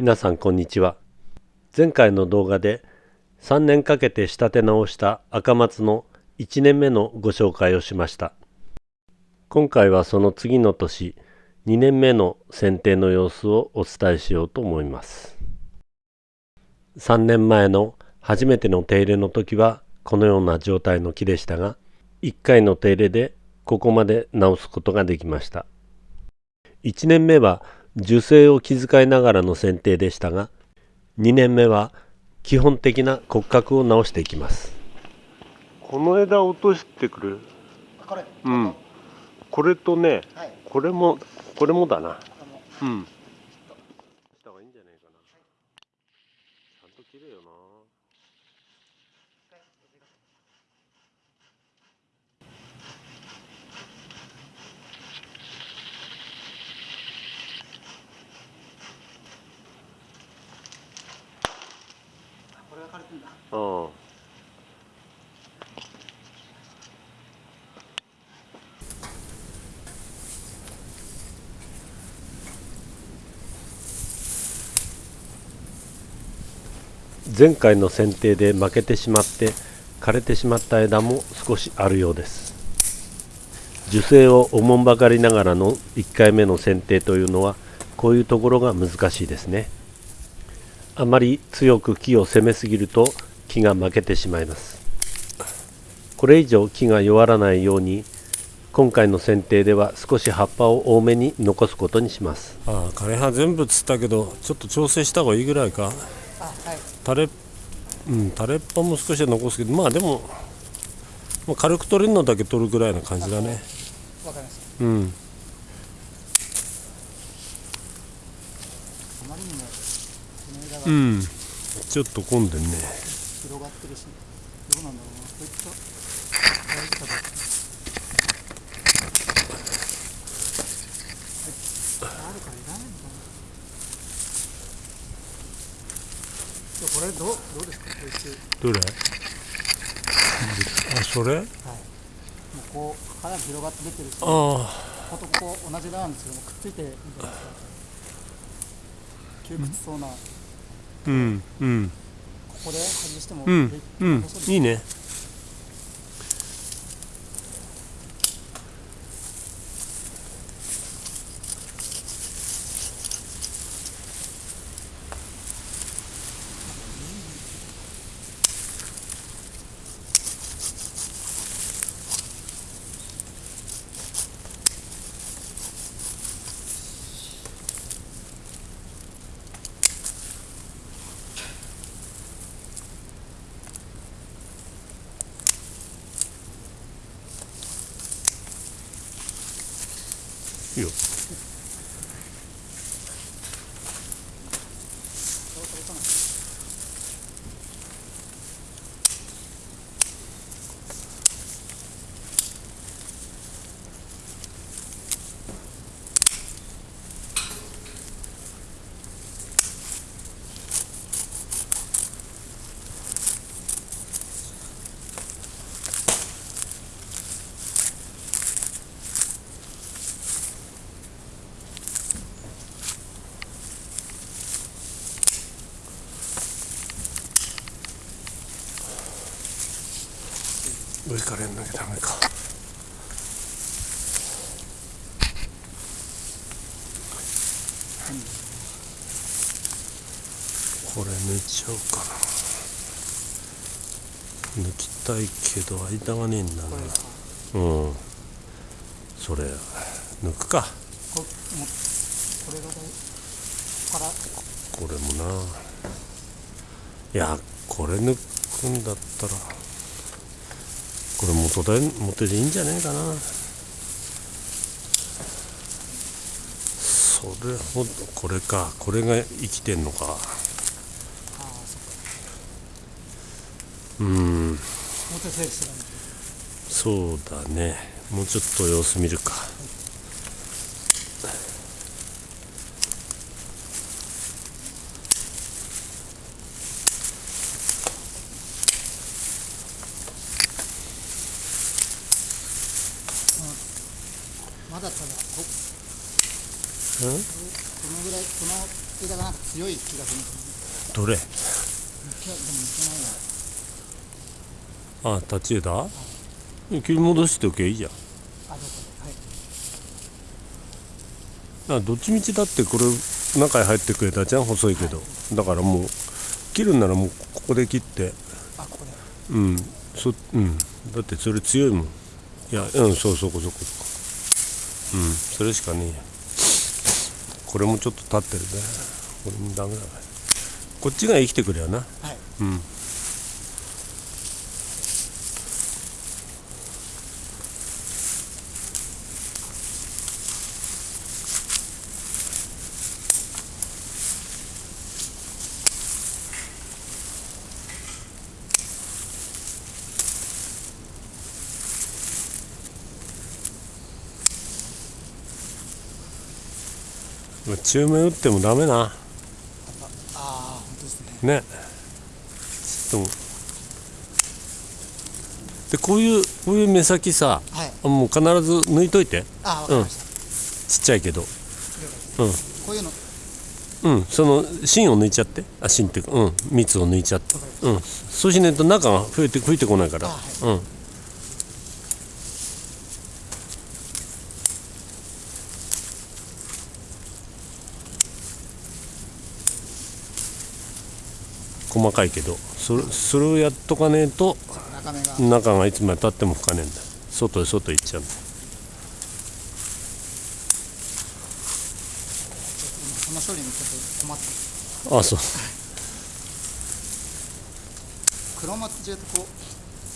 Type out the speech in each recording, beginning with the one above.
皆さんこんにちは。前回の動画で3年かけて仕立て直した赤松の1年目のご紹介をしました。今回はその次の年2年目の剪定の様子をお伝えしようと思います。3年前の初めての手入れの時はこのような状態の木でしたが1回の手入れでここまで直すことができました。1年目は樹勢を気遣いながらの剪定でしたが2年目は基本的な骨格を直していきます。この枝落としてくる。これ。うん。これとねはい。これもこれもだな。うんした方がいいんじゃないかなちゃんと切れよなこれが枯れてんだうん。前回の剪定で負けてしまって枯れてしまった枝も少しあるようです。樹勢をおもんばかりながらの1回目の剪定というのはこういうところが難しいですね。あまり強く木を攻めすぎると木が負けてしまいます。これ以上木が弱らないように今回の剪定では少し葉っぱを多めに残すことにします。ああ枯れ葉全部つったけどちょっと調整した方がいいぐらいか。あはい。垂れうん垂れっぱも少しは残すけどまあでもまあ軽く取れるのだけ取るぐらいな感じだね。わかりました。うん。うん。ちょっと混んでんね広がってるしどうなんだろうなこういった大事かどうかはいあるからいらないのかないやこれどうどうですかこいつどれ？あそれ？はい。もうこうかなり広がって出てるしあこことここ同じなんですけどもくっついてるじゃないですか窮屈そうな、こうん。うん。こで外してもうん。でうん。いいねいいよ上からやんなきゃダメか。これ抜いちゃおうかな。抜きたいけど間がねえんだな。うん。それ抜くか。これがから。これもな。いやこれ抜くんだったらこれ元で元でいいんじゃねえかな。それほどこれか。これが生きてんのか。うん。そうだね。もうちょっと様子見るかまだただこうんこのぐらいこの枝が強い気がするどれ？よね抜けでも抜けないなあ立ち枝？切り戻しておけばいいじゃん。あはいあどっちみちだってこれ中に入ってくれたじゃん？細いけど。だからもう切るんならもうここで切って。あここで。うん。そうん。だってそれ強いもん。いやうんそうそこそこそ。こうん。それしかねえやこれもちょっと立ってるね。これもダメだね。こっちが生きてくれよな。はい。うん中面打ってもダメな。ああ本当ですね。ね。ちょっとでこういうこういう目先さはい。あもう必ず抜いといて。あわかりました、ちっちゃいけど。了解ですこういうの。うん。その芯を抜いちゃって。あ芯っていうかうん。蜜を抜いちゃって。うん。そうしないと中が増えて増えてこないから。あはい。うん細かいけどそれそれをやっとかねえと中目が、いつまでたっても吹かねえんだ。外へ外へ行っちゃうんだ。その処理にちょっと困ってますあそう。黒松中とこう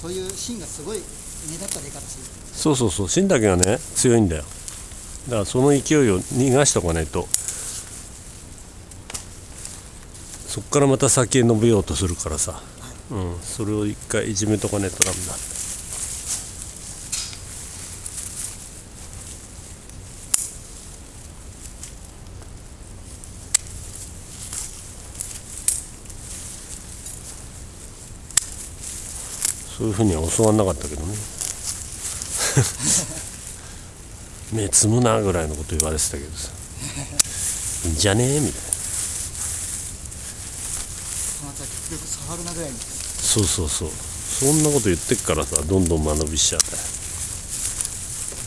そういう芯がすごい目立った出方するそうそうそう。芯だけがね強いんだよ。だからその勢いを逃がしとかないとそっからまた先へ伸びようとするからさ、うん、それを一回いじめとかねえとダメだ。そういうふうには教わんなかったけどね。目つむなぐらいのこと言われてたけどさ。いいんじゃねえみたいなその後は結局触るなぐらいにそう。そうそうそんなこと言ってっからさどんどん間延びしちゃったよ。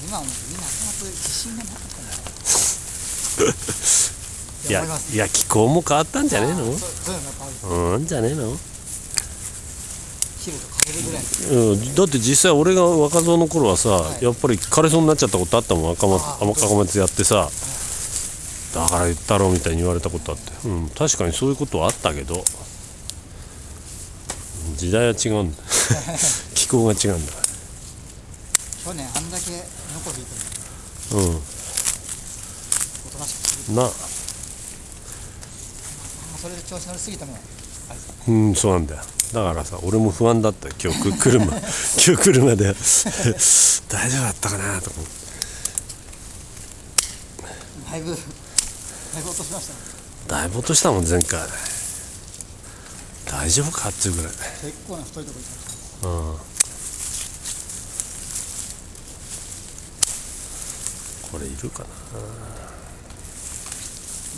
今みんな自信がなかったんだいや思いや気候も変わったんじゃねえの？そうんじゃねえの、うん、だって実際俺が若造の頃はさ、はい。やっぱり枯れそうになっちゃったことあったもん。赤松赤松やってさ。だから言ったろみたいに言われたことあって、うん、確かにそういうことはあったけど時代は違うんだ。気候が違うんだ。去年あんだけノコ引いてもうん。おとなしくする。な。まあそれで調子乗りすぎてもあれですか。ねうんそうなんだよ。だからさ俺も不安だったよ。今日く車。今日車で。大丈夫だったかなとか思ってだいぶだいぶ落としましたね。だいぶ落としたもん前回大丈夫かっていうぐらい。結構な太いとこ行きましたうん。これいるかな。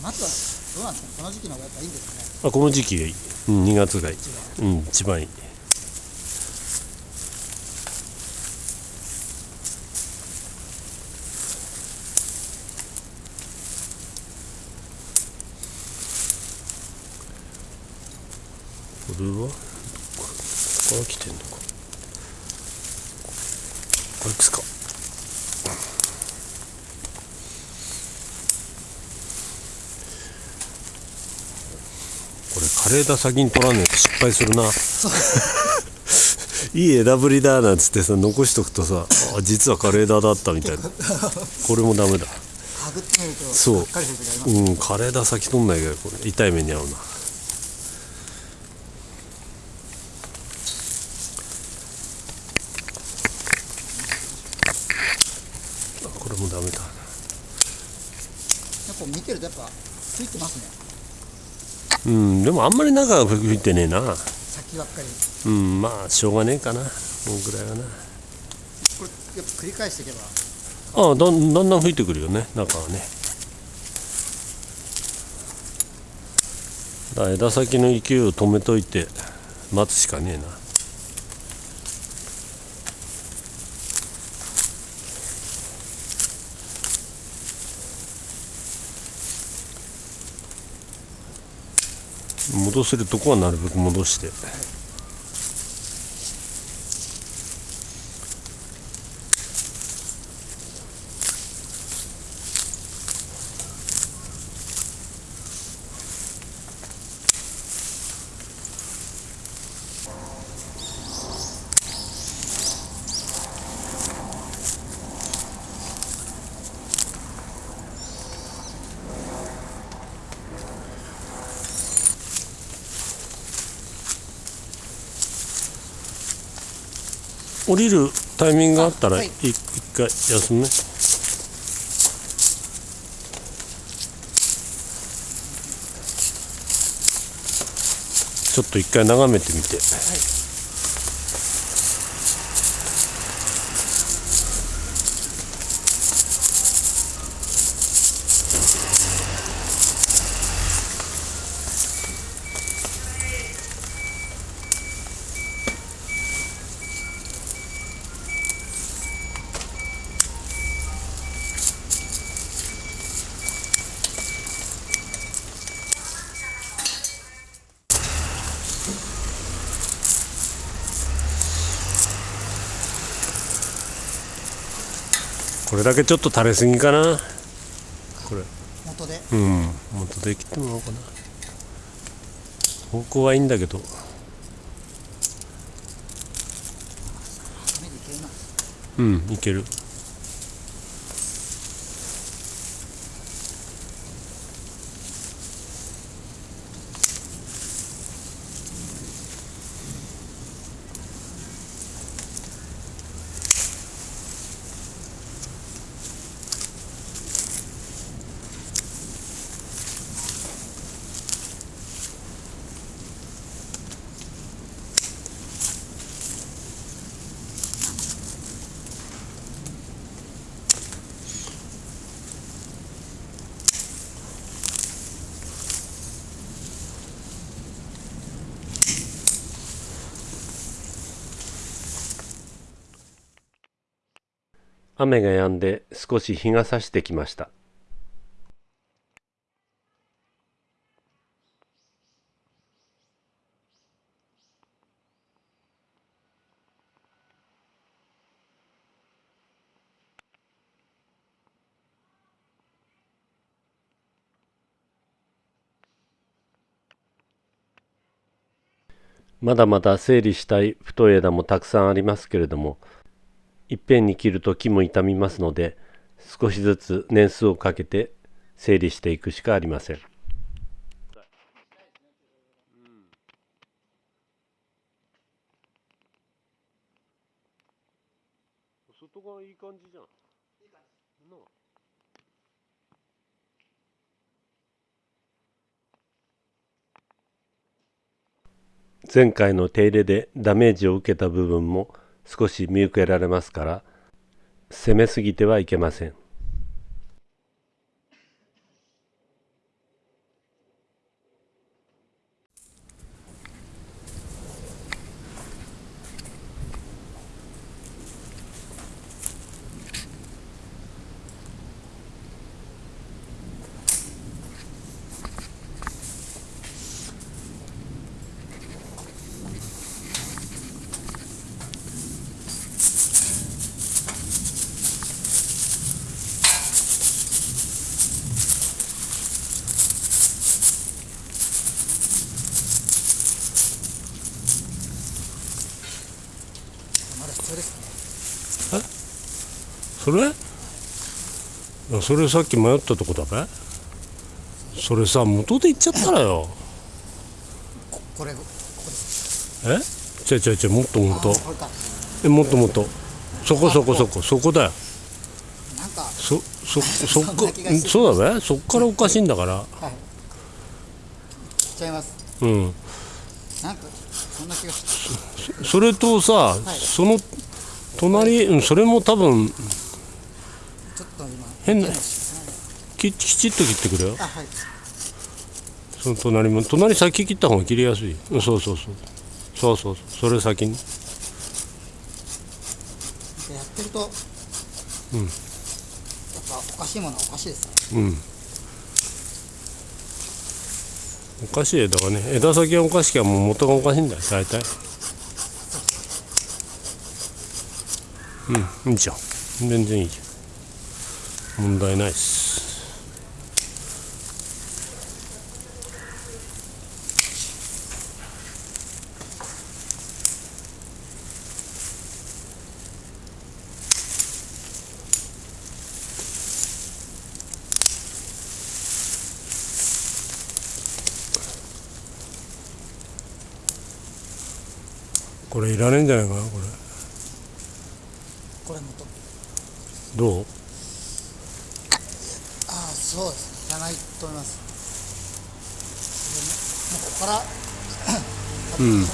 松はどうなんですか？ねこの時期の方がやっぱいいんですかね？あこの時期がいい、うん、2月がいい、うん、一番いいこれは？ここから来てんのか。これいくつか。これ枯れ枝先に取らねえと失敗するな。いい枝ぶりだなんつってさ残しとくとさあ実は枯れ枝だったみたいな。これもダメだ。はぐってみるとそう。うん枯れ枝先取んないけどこれ。痛い目に遭うなあこれもダメだやっぱ見てるとやっぱついてますねうんでもあんまり中が吹いてねえな。先ばっかり。うんまあしょうがねえかな。もうぐらいはな。これやっぱ繰り返していけば。ああだんだんだん吹いてくるよね。中はね。だ枝先の勢いを止めといて待つしかねえな戻せるとこはなるべく戻して。降りるタイミングがあったらはい。い一回休むねちょっと一回眺めてみてこれだけちょっと垂れすぎかな。これ。元で。うん。もっとできてもらおうかな。方向はいいんだけど。うんいける雨が止んで少し日が差してきました。まだまだ整理したい太い枝もたくさんありますけれどもいっぺんに切ると木も傷みますので少しずつ年数をかけて整理していくしかありません。外側いい感じじゃん前回の手入れでダメージを受けた部分も少し見受けられますから攻めすぎてはいけません。まだ必要ですねそれそれさっき迷ったとこだべ。それさ元で行っちゃったらよ。ここれここです。え？違う違う違うもっともっと。えもっともっと。そこそこそこそこだよ。なんかそそそっそうだべ。そっからおかしいんだから。はい。ちゃいます。うん。なんかそんな気がしそれとさ、い。その隣、うん、それも多分ちょっと今変なききちっと切ってくれよ。あはい。そその隣も隣先切った方が切りやすい。うんそうそうそう。そうそうそう。それ先に。やってると、うん。やっぱおかしいものはおかしいですね。うん。おかしい枝がね。枝先がおかしきゃもう元がおかしいんだよ大体うん。いいじゃん。全然いいじゃん。問題ないっす。これいらねえんじゃないかなこれ。これもとどう？ああそうです。ねいらないと思います。もうここからうん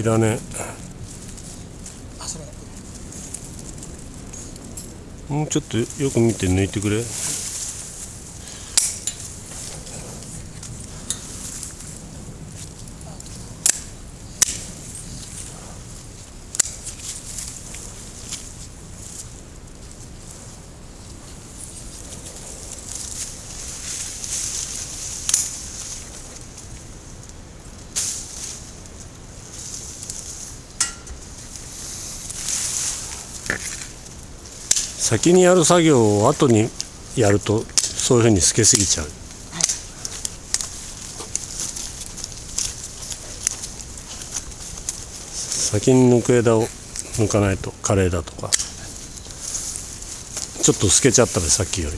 いらねもうちょっとよく見て抜いてくれ先にやる作業を後にやるとそういうふうに透けすぎちゃう。先に抜く枝を抜かないと枯れ枝とか。ちょっと透けちゃったらさっきより。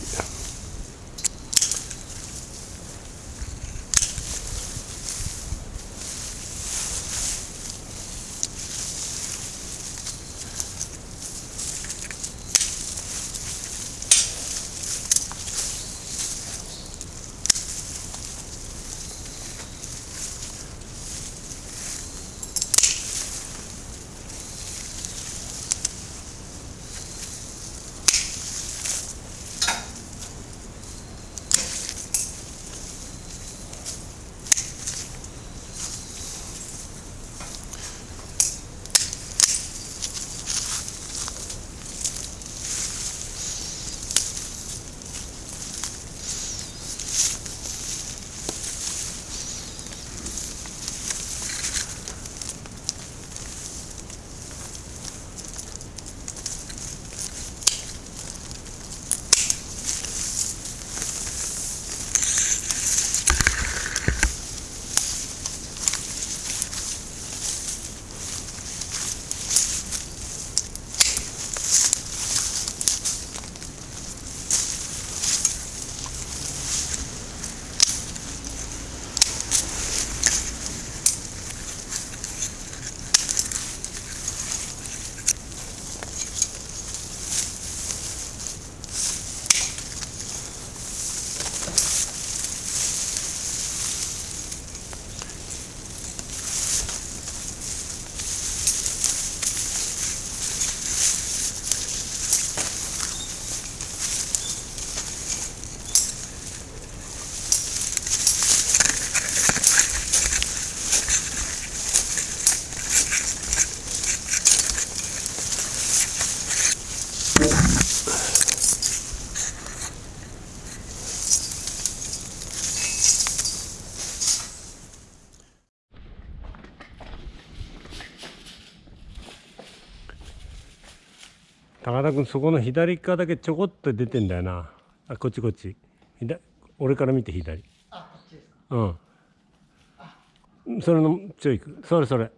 高田君そこの左側だけちょこっと出てんだよな。あこっちこっち。左俺から見て左。あこっちですか？うん。それのちょいく。それそれ。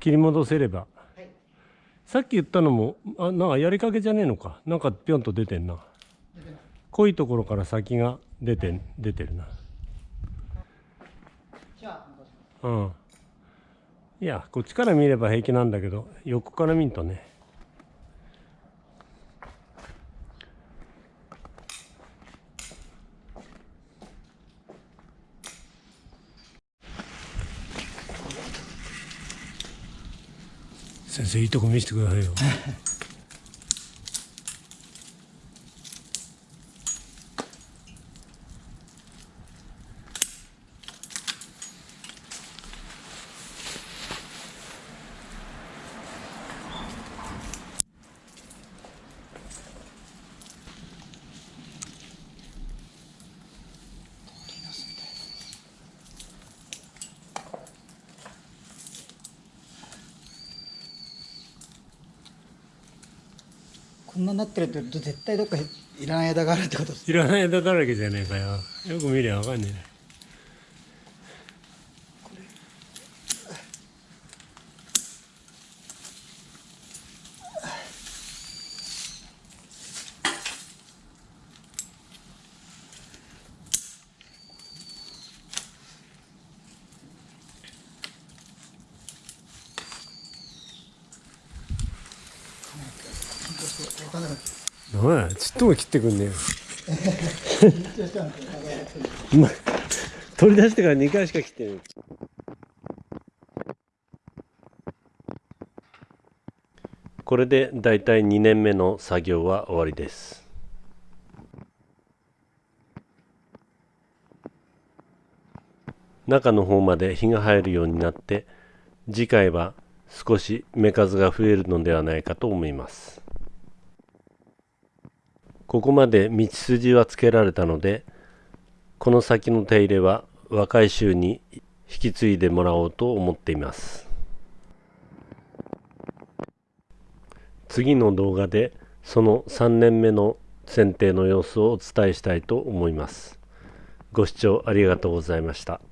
切り戻せれば、はい。さっき言ったのもあなんかやりかけじゃねえのか。なんかぴょんと出てんな。濃いところから先が出て出てるな。うん。いやこっちから見れば平気なんだけど横から見んとね先生いいとこ見せてくださいよ。になってるって絶対どっかいらない枝があるってことですいらない枝だらけじゃねえかよ。よく見りゃわかんねえな分かんなかったなんやちっとも切ってくんねえよ。緊張したんですよま取り出してから2回しか切ってないこれでだいたい2年目の作業は終わりです。中の方まで火が入るようになって次回は少し目数が増えるのではないかと思います。ここまで道筋はつけられたのでこの先の手入れは若い衆に引き継いでもらおうと思っています次の動画でその3年目の剪定の様子をお伝えしたいと思います。ご視聴ありがとうございました。